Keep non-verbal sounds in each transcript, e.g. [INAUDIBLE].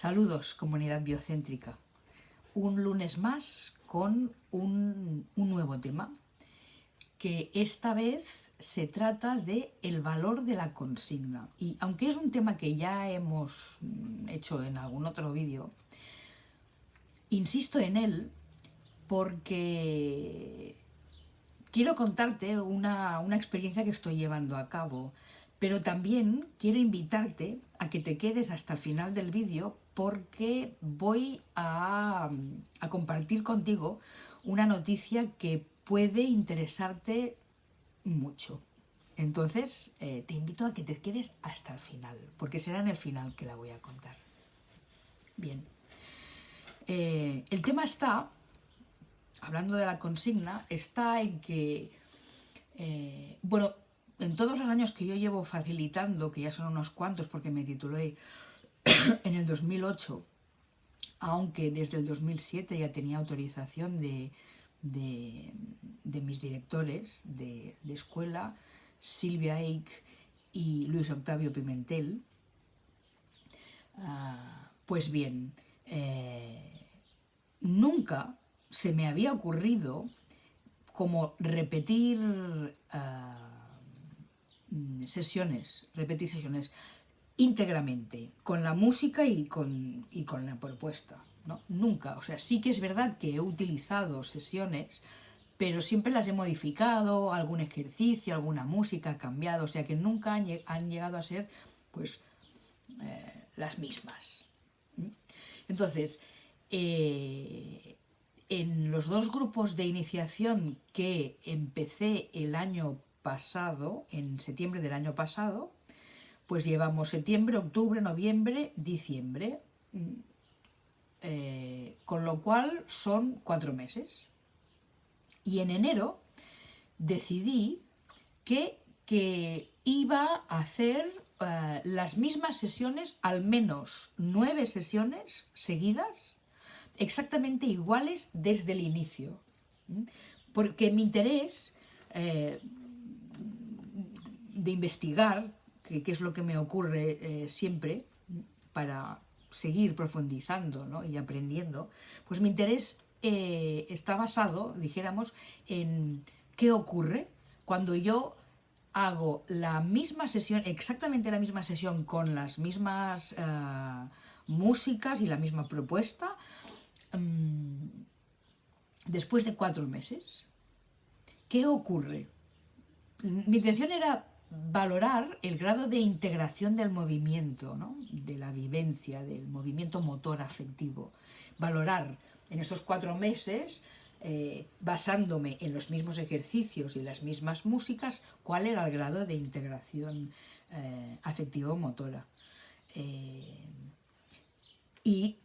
Saludos, comunidad biocéntrica. Un lunes más con un, nuevo tema, que esta vez se trata de el valor de la consigna. Y aunque es un tema que ya hemos mm, hecho en algún otro vídeo, insisto en él porque quiero contarte una, una experiencia que estoy llevando a cabo pero también quiero invitarte a que te quedes hasta el final del vídeo porque voy a, compartir contigo una noticia que puede interesarte mucho. Entonces, eh, te invito a que te quedes hasta el final, porque será en el final que la voy a contar. Bien. Eh, el tema está, hablando de la consigna, está en que, eh, bueno, en todos los años que yo llevo facilitando, que ya son unos cuantos porque me titulé [COUGHS] en el 2008, aunque desde el 2007 ya tenía autorización de, mis directores de, escuela, Silvia Eich y Luis Octavio Pimentel, ah, pues bien, eh, nunca se me había ocurrido como repetir ah, sesiones, repetir sesiones íntegramente, con la música y con, con la propuesta. ¿no? Nunca, o sea, sí que es verdad que he utilizado sesiones, pero siempre las he modificado, algún ejercicio, alguna música ha cambiado, o sea que nunca han, llegado a ser pues eh, las mismas. Entonces, eh, en los dos grupos de iniciación que empecé el año pasado, en septiembre del año pasado, pues llevamos septiembre, octubre, noviembre, diciembre, mm, eh, con lo cual son cuatro meses. Y en enero decidí que, que iba a hacer eh, las mismas sesiones, al menos nueve sesiones seguidas, exactamente iguales desde el inicio. Porque mi interés eh, de investigar, que, es lo que me ocurre eh, siempre, para seguir profundizando y aprendiendo, pues mi interés eh, está basado, dijéramos, en qué ocurre cuando yo hago la misma sesión, exactamente la misma sesión con las mismas eh, músicas y la misma propuesta, mm, después de cuatro meses. ¿Qué ocurre? Mi intención era valorar el grado de integración del movimiento, de la vivencia, del movimiento motor afectivo. Valorar en estos cuatro meses, eh, basándome en los mismos ejercicios y las mismas músicas, cuál era el grado de integración eh, afectivo-motora. Eh, y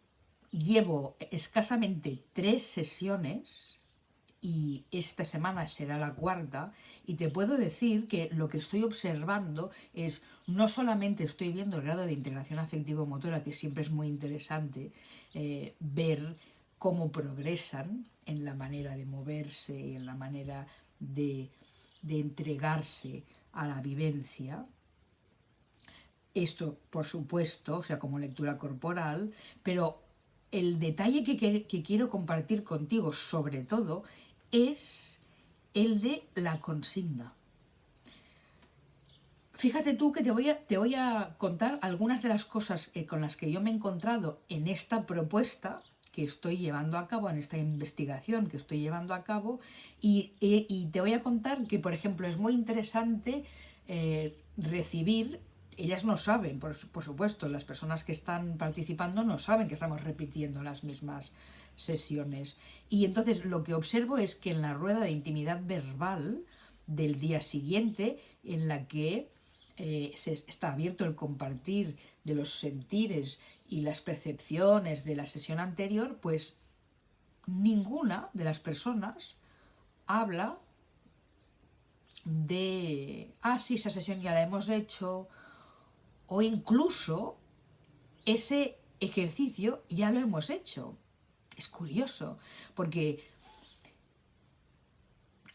llevo escasamente tres sesiones y esta semana será la cuarta, y te puedo decir que lo que estoy observando es, no solamente estoy viendo el grado de integración afectivo-motora, que siempre es muy interesante eh, ver cómo progresan en la manera de moverse, en la manera de, entregarse a la vivencia, esto, por supuesto, o sea, como lectura corporal, pero el detalle que, que, quiero compartir contigo, sobre todo, es el de la consigna. Fíjate tú que te voy a, te voy a contar algunas de las cosas eh, con las que yo me he encontrado en esta propuesta que estoy llevando a cabo, en esta investigación que estoy llevando a cabo, y, eh, te voy a contar que, por ejemplo, es muy interesante eh, recibir, ellas no saben, por, supuesto, las personas que están participando no saben que estamos repitiendo las mismas sesiones. Y entonces lo que observo es que en la rueda de intimidad verbal del día siguiente, en la que eh, se está abierto el compartir de los sentires y las percepciones de la sesión anterior, pues ninguna de las personas habla de, ah, sí, esa sesión ya la hemos hecho, o incluso ese ejercicio ya lo hemos hecho. Es curioso, porque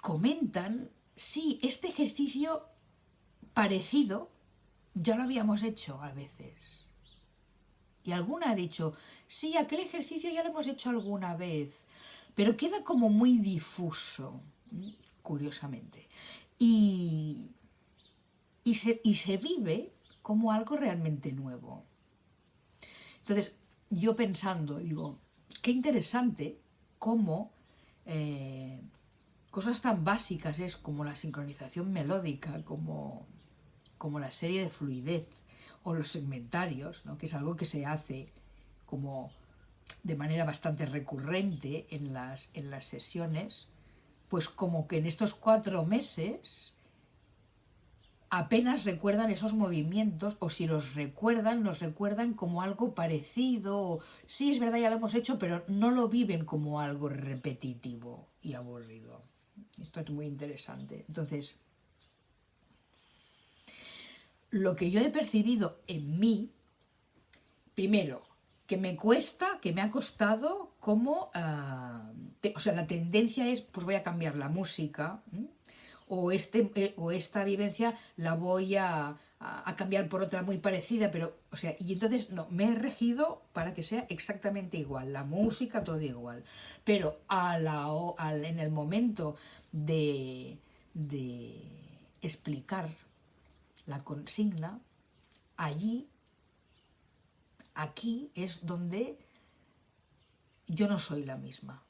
comentan, sí, este ejercicio parecido ya lo habíamos hecho a veces. Y alguna ha dicho, sí, aquel ejercicio ya lo hemos hecho alguna vez, pero queda como muy difuso, curiosamente. Y, y, se, y se vive como algo realmente nuevo. Entonces, yo pensando, digo, qué interesante cómo eh, cosas tan básicas es como la sincronización melódica, como, como la serie de fluidez o los segmentarios, ¿no? que es algo que se hace como de manera bastante recurrente en las, en las sesiones, pues como que en estos cuatro meses apenas recuerdan esos movimientos o si los recuerdan, los recuerdan como algo parecido. Sí, es verdad, ya lo hemos hecho, pero no lo viven como algo repetitivo y aburrido. Esto es muy interesante. Entonces, lo que yo he percibido en mí, primero, que me cuesta, que me ha costado, como, ah, o sea, la tendencia es, pues voy a cambiar la música, o, este, eh, o esta vivencia la voy a, cambiar por otra muy parecida, pero, o sea, y entonces, no, me he regido para que sea exactamente igual, la música todo igual, pero a la, en el momento de, de explicar la consigna, allí, aquí es donde yo no soy la misma.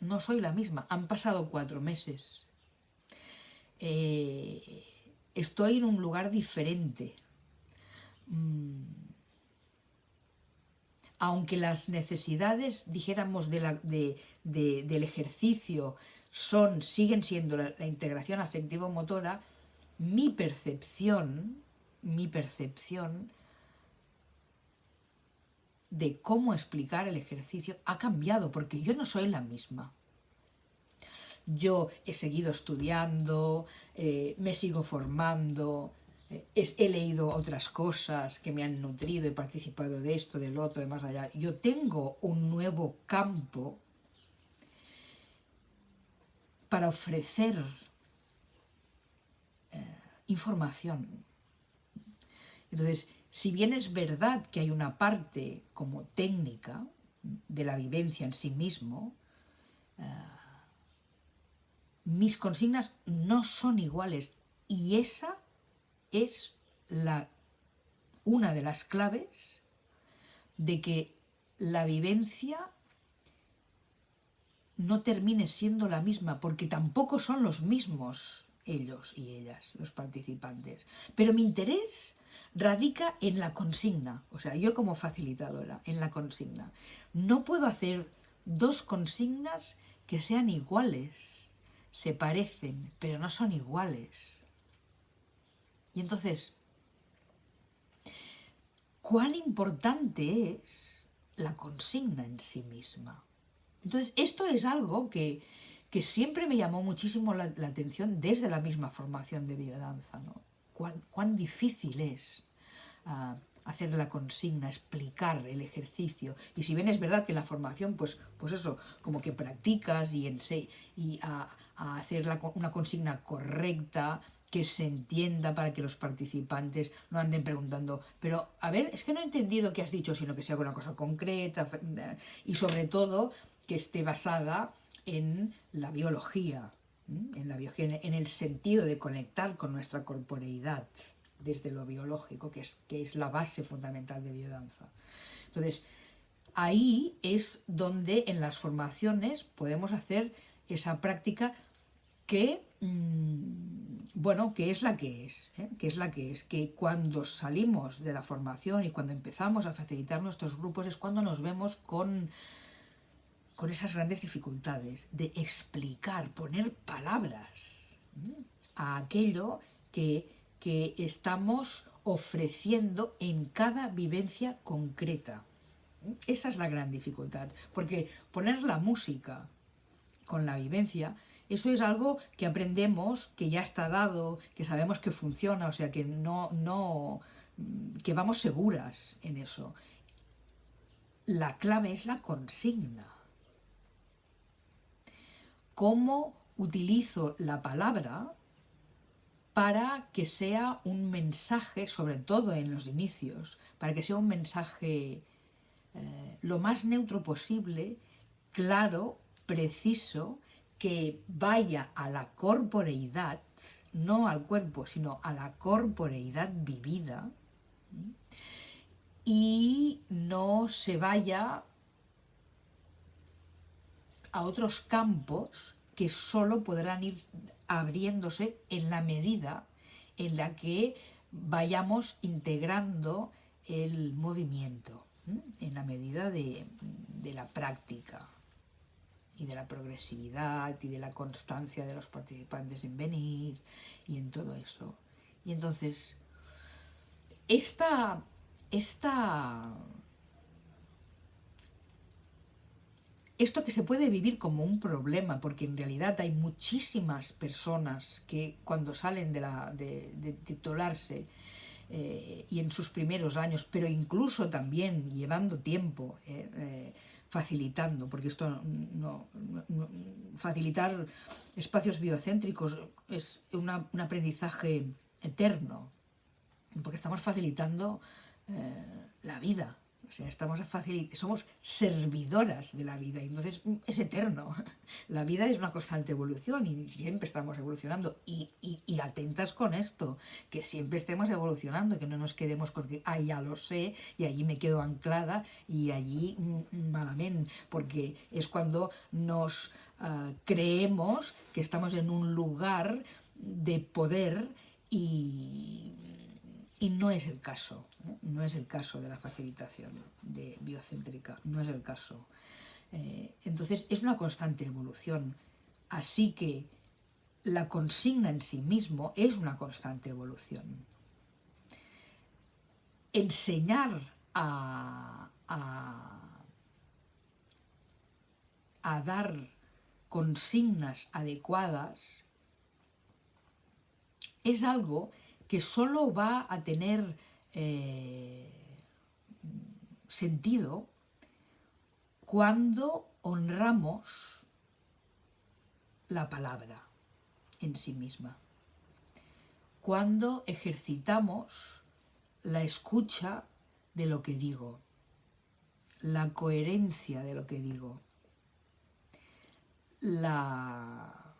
No soy la misma. Han pasado cuatro meses. Eh, estoy en un lugar diferente. Mm. Aunque las necesidades, dijéramos, del ejercicio son, siguen siendo la, la integración afectivo-motora, mi percepción, mi percepción de cómo explicar el ejercicio ha cambiado, porque yo no soy la misma. Yo he seguido estudiando, eh, me sigo formando, eh, he leído otras cosas que me han nutrido, he participado de esto, del otro, de más allá. Yo tengo un nuevo campo para ofrecer eh, información. Entonces, si bien es verdad que hay una parte como técnica de la vivencia en sí mismo, mis consignas no son iguales y esa es la, una de las claves de que la vivencia no termine siendo la misma, porque tampoco son los mismos ellos y ellas, los participantes. Pero mi interés radica en la consigna, o sea, yo como facilitadora, en la consigna. No puedo hacer dos consignas que sean iguales se parecen, pero no son iguales. Y entonces, ¿cuán importante es la consigna en sí misma? Entonces, esto es algo que, siempre me llamó muchísimo la, atención desde la misma formación de biodanza, ¿no? Cuán, difícil es ah, hacer la consigna, explicar el ejercicio. Y si bien es verdad que en la formación, pues, pues eso, como que practicas y, en, y a, hacer una consigna correcta, que se entienda para que los participantes no anden preguntando, pero a ver, es que no he entendido qué has dicho, sino que sea una cosa concreta y sobre todo que esté basada en la biología, en la biología, en el sentido de conectar con nuestra corporeidad desde lo biológico, que es, que es la base fundamental de biodanza. Entonces, ahí es donde en las formaciones podemos hacer esa práctica que, mm, bueno, que es la que es, ¿eh? que es la que es, que cuando salimos de la formación y cuando empezamos a facilitar nuestros grupos es cuando nos vemos con, con esas grandes dificultades de explicar, poner palabras a aquello que que estamos ofreciendo en cada vivencia concreta. Esa es la gran dificultad, porque poner la música con la vivencia, eso es algo que aprendemos, que ya está dado, que sabemos que funciona, o sea, que no, no, que vamos seguras en eso. La clave es la consigna. ¿Cómo utilizo la palabra para que sea un mensaje, sobre todo en los inicios, para que sea un mensaje eh, lo más neutro posible, claro, preciso, que vaya a la corporeidad, no al cuerpo, sino a la corporeidad vivida, y no se vaya a otros campos que solo podrán ir abriéndose en la medida en la que vayamos integrando el movimiento, en la medida de, de la práctica y de la progresividad y de la constancia de los participantes en venir y en todo eso. Y entonces, esta, esta esto que se puede vivir como un problema, porque en realidad hay muchísimas personas que cuando salen de, la, de, titularse eh, y en sus primeros años, pero incluso también llevando tiempo, eh, eh, facilitando, porque esto no, facilitar espacios biocéntricos es un aprendizaje eterno, porque estamos facilitando la vida, o sea, estamos somos servidoras de la vida, y entonces mm, es eterno. [LAUGHS] La vida es una constante evolución y siempre estamos evolucionando. Y, atentas con esto, que siempre estemos evolucionando, que no nos quedemos con que, ah, ya lo sé, y allí me quedo anclada, y allí mm, malamente, porque es cuando nos ah, creemos que estamos en un lugar de poder y y no es el caso, ¿eh? no es el caso de la facilitación de biocéntrica, no es el caso. Eh, entonces es una constante evolución, así que la consigna en sí mismo es una constante evolución. Enseñar a, a, a dar consignas adecuadas es algo que solo va a tener eh, sentido cuando honramos la palabra en sí misma, cuando ejercitamos la escucha de lo que digo, la coherencia de lo que digo, la,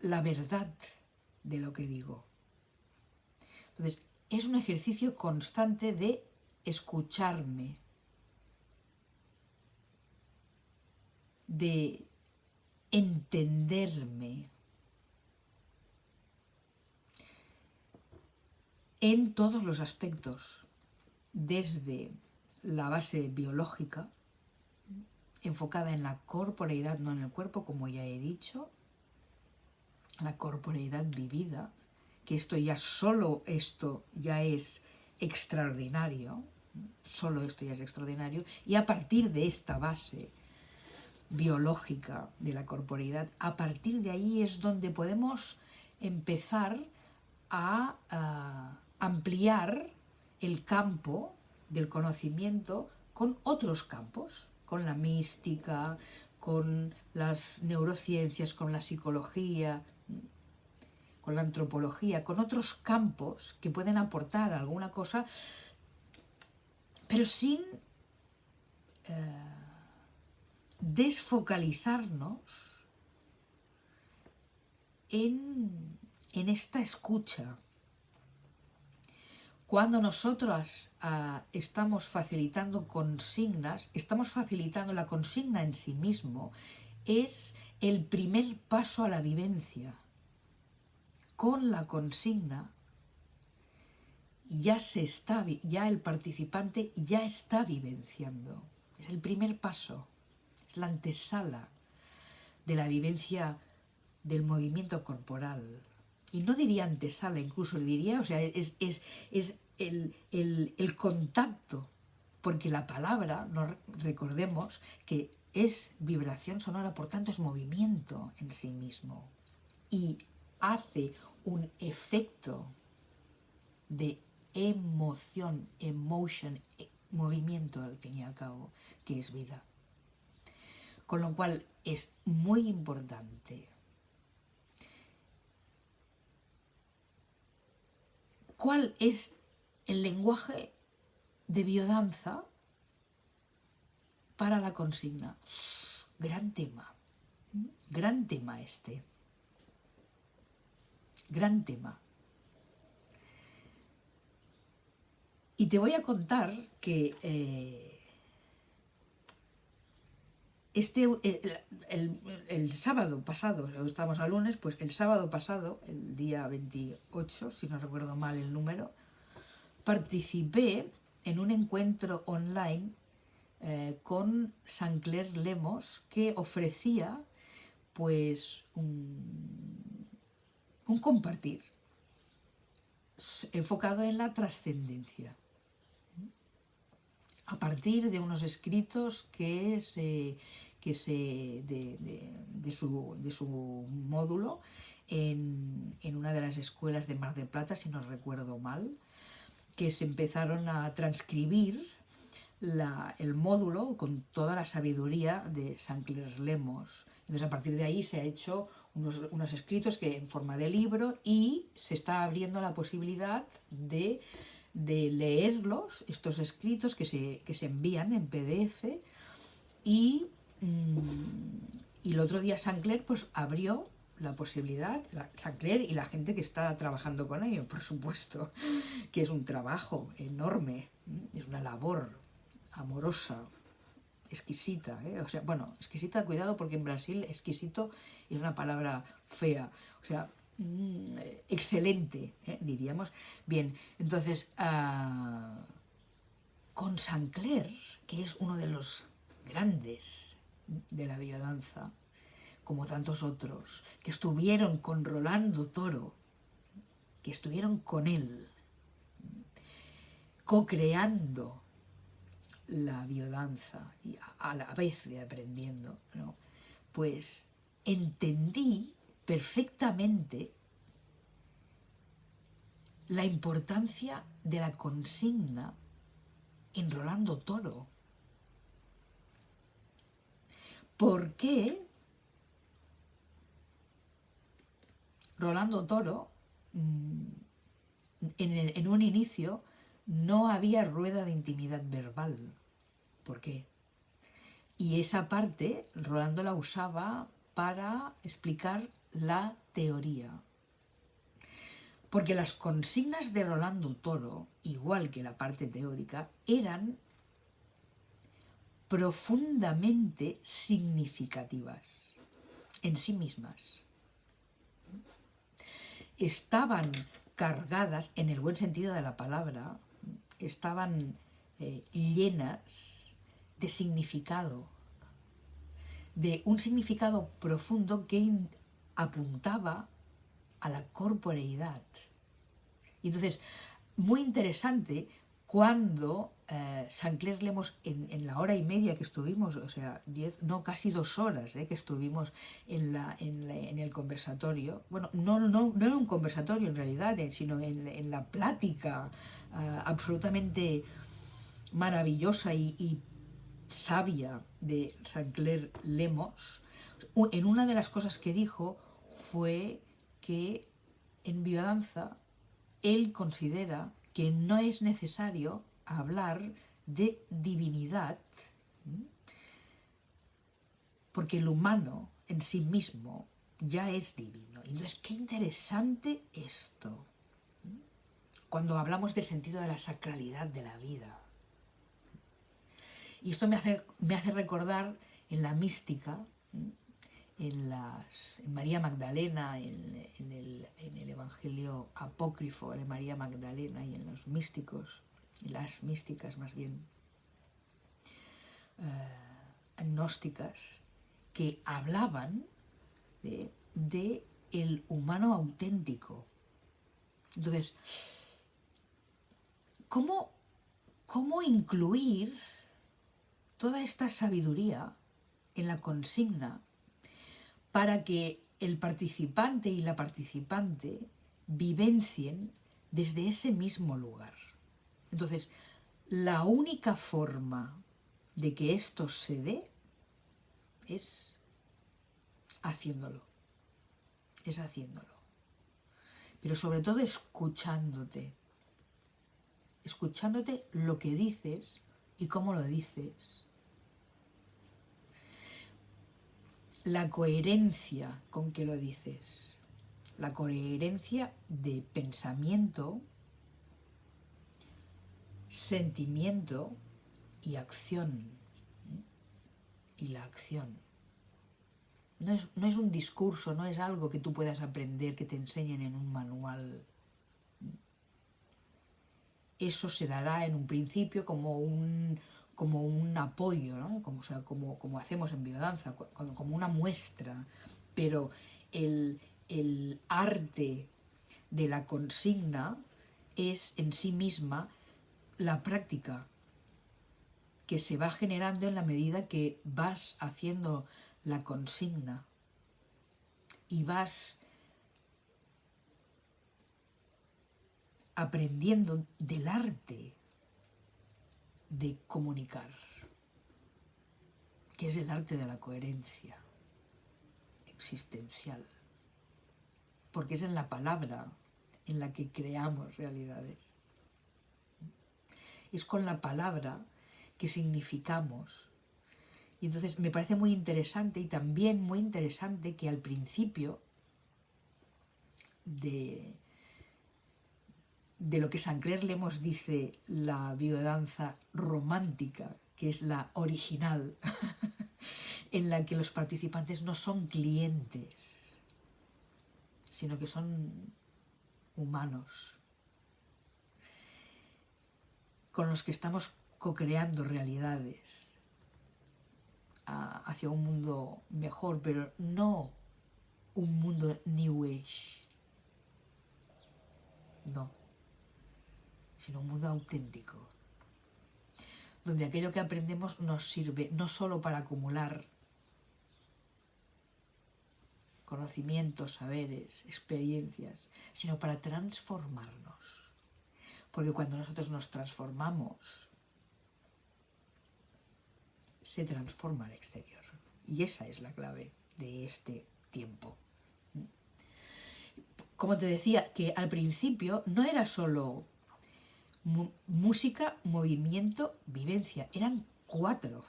la verdad de lo que digo. Entonces, es un ejercicio constante de escucharme, de entenderme en todos los aspectos, desde la base biológica, enfocada en la corporeidad, no en el cuerpo, como ya he dicho, la corporeidad vivida, que esto ya solo esto ya es extraordinario, solo esto ya es extraordinario, y a partir de esta base biológica de la corporeidad, a partir de ahí es donde podemos empezar a, a ampliar el campo del conocimiento con otros campos, con la mística, con las neurociencias, con la psicología, con la antropología, con otros campos que pueden aportar alguna cosa, pero sin eh, desfocalizarnos en, en, esta escucha. Cuando nosotros ah, estamos facilitando consignas, estamos facilitando la consigna en sí mismo, es el primer paso a la vivencia con la consigna ya se está, ya el participante ya está vivenciando. Es el primer paso, es la antesala de la vivencia del movimiento corporal. Y no diría antesala, incluso diría, o sea, es, es, es el, el, el, contacto, porque la palabra, recordemos que es vibración sonora, por tanto es movimiento en sí mismo. Y hace un efecto de emoción, emotion, eh, movimiento al fin y al cabo, que es vida. Con lo cual es muy importante cuál es el lenguaje de biodanza para la consigna. Gran tema, gran tema este, gran tema. Y te voy a contar que eh, este, el, sábado pasado, estamos a lunes, pues el sábado pasado, el día 28, si no recuerdo mal el número, participé en un encuentro online eh, con Sancler Lemos que ofrecía pues un, un compartir enfocado en la trascendencia a partir de unos escritos que se, que se de, su, de, su, módulo en, en, una de las escuelas de Mar del Plata, si no recuerdo mal, que se empezaron a transcribir la, el módulo con toda la sabiduría de Sancler Lemos. Entonces a partir de ahí se ha hecho unos, unos escritos que en forma de libro y se está abriendo la posibilidad de de leerlos, estos escritos que se, se envían en PDF y, mm, y el otro día Sancler pues abrió la posibilidad, Sancler y la gente que está trabajando con ello, por supuesto, [LAUGHS] que es un trabajo enorme, es una labor amorosa, exquisita, ¿eh? o sea, bueno, exquisita, cuidado, porque en Brasil exquisito es una palabra fea, o sea, Mm, excelente, ¿eh? diríamos. Bien, entonces, uh, con Sancler, que es uno de los grandes de la biodanza, como tantos otros, que estuvieron con Rolando Toro, que estuvieron con él, co-creando la biodanza y a la vez de aprendiendo, pues entendí perfectamente la importancia de la consigna en Rolando Toro. ¿Por qué Rolando Toro mm, en, un inicio no había rueda de intimidad verbal? ¿Por qué? Y esa parte Rolando la usaba para explicar la teoría. Porque las consignas de Rolando Toro, igual que la parte teórica, eran profundamente significativas en sí mismas. Estaban cargadas, en el buen sentido de la palabra, estaban eh, llenas de significado, de un significado profundo que apuntaba a la corporeidad. Y entonces, muy interesante cuando eh, Sancler Lemos, en, la hora y media que estuvimos, o sea, diez, no, casi dos horas eh, que estuvimos en, la, en, el conversatorio, bueno, no, no, no en un conversatorio en realidad, eh, sino en, la plática absolutamente maravillosa y, y sabia de Sancler Lemos, en una de las cosas que dijo fue que en biodanza él considera que no es necesario hablar de divinidad, porque el humano en sí mismo ya es divino. Entonces, qué interesante esto, cuando hablamos del sentido de la sacralidad de la vida. Y esto me hace, me hace recordar en la mística, en, las, María Magdalena, en, el, Evangelio apócrifo de María Magdalena y en los místicos, las místicas más bien, eh, agnósticas, que hablaban de, el humano auténtico. Entonces, ¿cómo, ¿cómo incluir toda esta sabiduría en la consigna para que el participante y la participante vivencien desde ese mismo lugar. Entonces, la única forma de que esto se dé es haciéndolo, es haciéndolo. Pero sobre todo escuchándote, escuchándote lo que dices y cómo lo dices. La coherencia con que lo dices. La coherencia de pensamiento, sentimiento y acción. Y la acción. No es, no es, un discurso, no es algo que tú puedas aprender, que te enseñen en un manual eso se dará en un principio como un, como un apoyo, ¿no? como, sea, como, como, hacemos en biodanza, como una muestra, pero el, el arte de la consigna es en sí misma la práctica que se va generando en la medida que vas haciendo la consigna y vas aprendiendo del arte de comunicar, que es el arte de la coherencia existencial, porque es en la palabra en la que creamos realidades. Es con la palabra que significamos. Y entonces me parece muy interesante y también muy interesante que al principio de, de lo que Sancler Lemos dice la biodanza romántica, que es la original, [LAUGHS] en la que los participantes no son clientes, sino que son humanos, con los que estamos co-creando realidades hacia un mundo mejor, pero no un mundo New Age. No sino un mundo auténtico, donde aquello que aprendemos nos sirve no solo para acumular conocimientos, saberes, experiencias, sino para transformarnos. Porque cuando nosotros nos transformamos, se transforma el exterior. Y esa es la clave de este tiempo. Como te decía, que al principio no era solo música, movimiento, vivencia. Eran cuatro.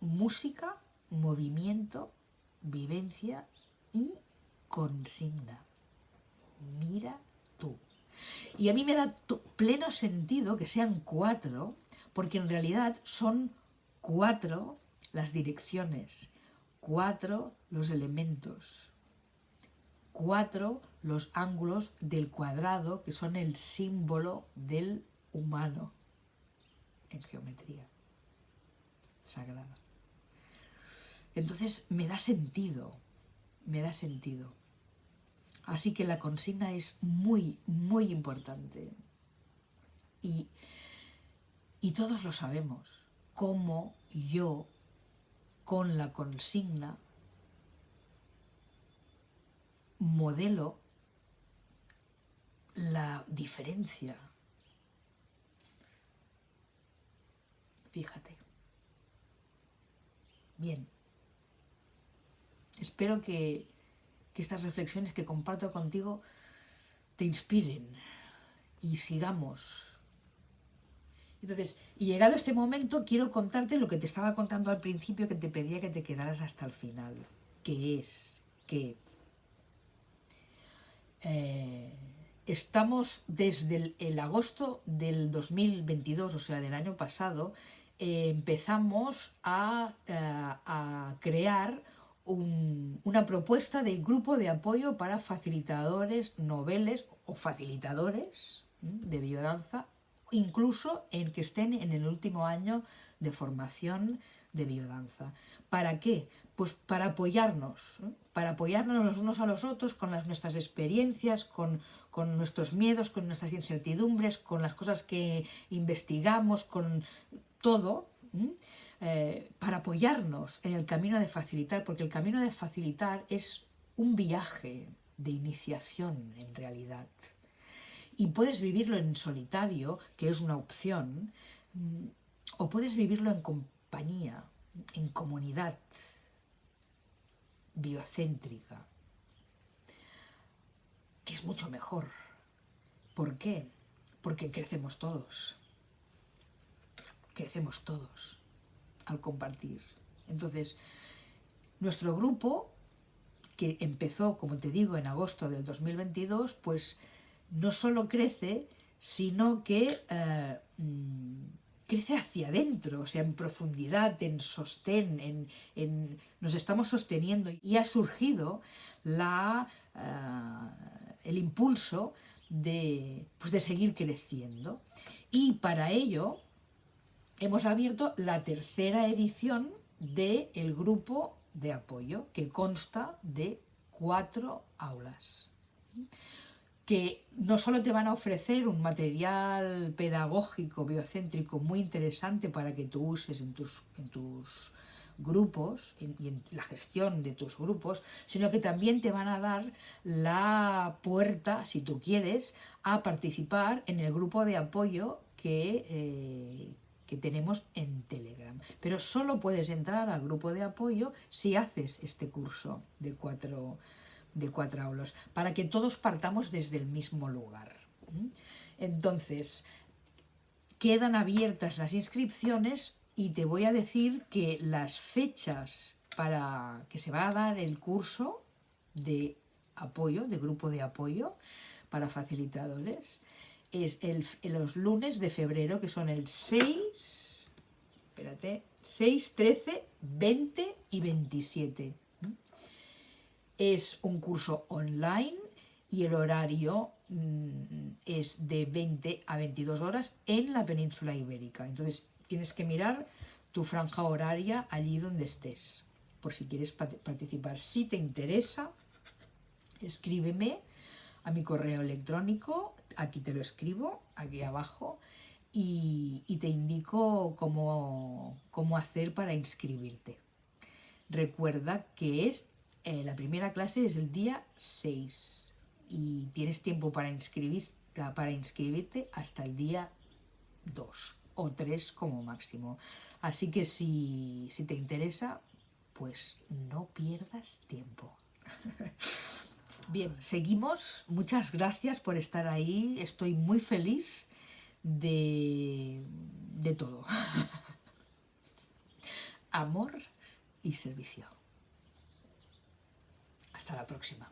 Música, movimiento, vivencia y consigna. Mira tú. Y a mí me da pleno sentido que sean cuatro, porque en realidad son cuatro las direcciones, cuatro los elementos, cuatro los ángulos del cuadrado que son el símbolo del humano en geometría sagrada. Entonces me da sentido, me da sentido. Así que la consigna es muy, muy importante. Y, y todos lo sabemos, cómo yo con la consigna modelo la diferencia. Fíjate. Bien. Espero que, que estas reflexiones que comparto contigo te inspiren y sigamos. Entonces, y llegado este momento, quiero contarte lo que te estaba contando al principio, que te pedía que te quedaras hasta el final, que es que eh, estamos desde el, agosto del 2022, o sea, del año pasado, eh, empezamos a, eh, crear una propuesta de grupo de apoyo para facilitadores noveles o facilitadores de biodanza, incluso en que estén en el último año de formación de biodanza. ¿Para qué? Pues para apoyarnos, para apoyarnos los unos a los otros con nuestras experiencias, con, nuestros miedos, con nuestras incertidumbres, con las cosas que investigamos, con todo, eh, para apoyarnos en el camino de facilitar, porque el camino de facilitar es un viaje de iniciación en realidad. Y puedes vivirlo en solitario, que es una opción, o puedes vivirlo en compañía, en comunidad biocéntrica, que es mucho mejor. ¿Por qué? porque crecemos todos. Crecemos todos al compartir. Entonces, nuestro grupo, que empezó, como te digo, en agosto del 2022, pues no solo crece, sino que eh, mm, crece hacia adentro, o sea, en profundidad, en sostén, en, nos estamos sosteniendo y ha surgido la, eh, el impulso de, pues de seguir creciendo. Y para ello hemos abierto la tercera edición del el grupo de apoyo, que consta de cuatro aulas que no solo te van a ofrecer un material pedagógico biocéntrico muy interesante para que tú uses en tus, en tus grupos y en la gestión de tus grupos, sino que también te van a dar la puerta, si tú quieres, a participar en el grupo de apoyo que, eh, que tenemos en Telegram. Pero solo puedes entrar al grupo de apoyo si haces este curso de cuatro de cuatro aulos, para que todos partamos desde el mismo lugar. Entonces, quedan abiertas las inscripciones y te voy a decir que las fechas para que se va a dar el curso de apoyo, de grupo de apoyo para facilitadores, es el, los lunes de febrero, que son el 6, espérate, 6, 13, 20 y 27. Es un curso online y el horario mm, es de 20 a 22 horas en la península ibérica. Entonces tienes que mirar tu franja horaria allí donde estés, por si quieres participar. Si te interesa, escríbeme a mi correo electrónico, aquí te lo escribo, aquí abajo, y, te indico cómo, cómo hacer para inscribirte. Recuerda que es eh, la primera clase es el día 6 y tienes tiempo para, para inscribirte hasta el día 2 o 3 como máximo. Así que si, si te interesa, pues no pierdas tiempo. [LAUGHS] Bien, seguimos. Muchas gracias por estar ahí. Estoy muy feliz de, de todo. [LAUGHS] Amor y servicio. Hasta la próxima.